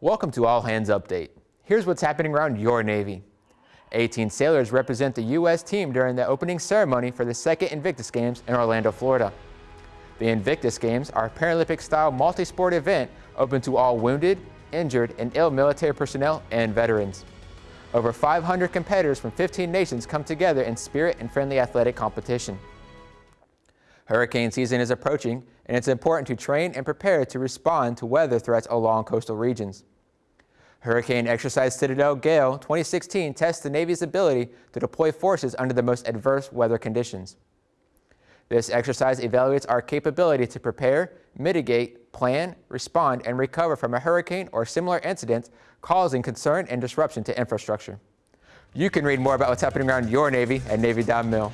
Welcome to All Hands Update. Here's what's happening around your Navy. 18 sailors represent the U.S. team during the opening ceremony for the second Invictus Games in Orlando, Florida. The Invictus Games are a Paralympic-style multi-sport event open to all wounded, injured, and ill military personnel and veterans. Over 500 competitors from 15 nations come together in spirit and friendly athletic competition. Hurricane season is approaching, and it's important to train and prepare to respond to weather threats along coastal regions. Hurricane Exercise Citadel Gale 2016 tests the Navy's ability to deploy forces under the most adverse weather conditions. This exercise evaluates our capability to prepare, mitigate, plan, respond, and recover from a hurricane or similar incident causing concern and disruption to infrastructure. You can read more about what's happening around your Navy at Navy.mil.